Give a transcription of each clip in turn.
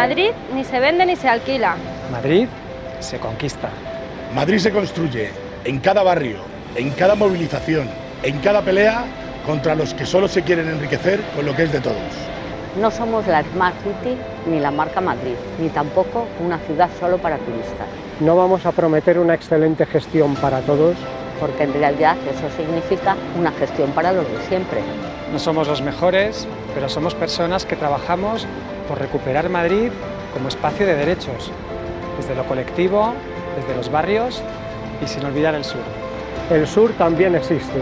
Madrid ni se vende ni se alquila. Madrid se conquista. Madrid se construye en cada barrio, en cada movilización, en cada pelea contra los que solo se quieren enriquecer con lo que es de todos. No somos la Smart City ni la marca Madrid, ni tampoco una ciudad solo para turistas. No vamos a prometer una excelente gestión para todos, porque en realidad eso significa una gestión para los de siempre. No somos los mejores, pero somos personas que trabajamos por recuperar Madrid como espacio de derechos, desde lo colectivo, desde los barrios y sin olvidar el sur. El sur también existe.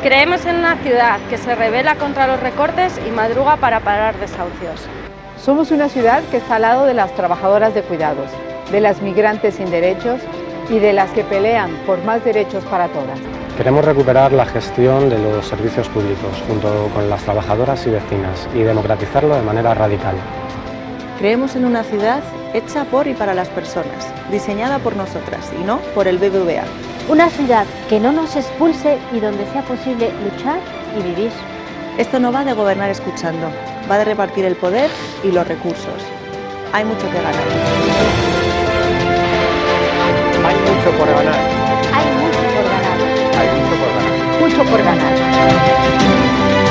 Creemos en una ciudad que se revela contra los recortes y madruga para parar desahucios. Somos una ciudad que está al lado de las trabajadoras de cuidados, de las migrantes sin derechos y de las que pelean por más derechos para todas. Queremos recuperar la gestión de los servicios públicos junto con las trabajadoras y vecinas y democratizarlo de manera radical. Creemos en una ciudad hecha por y para las personas, diseñada por nosotras y no por el BBVA. Una ciudad que no nos expulse y donde sea posible luchar y vivir. Esto no va de gobernar escuchando, va de repartir el poder y los recursos. Hay mucho que ganar. Hay mucho por ganar. Hay mucho por ganar. Hay mucho por ganar. Mucho por ganar.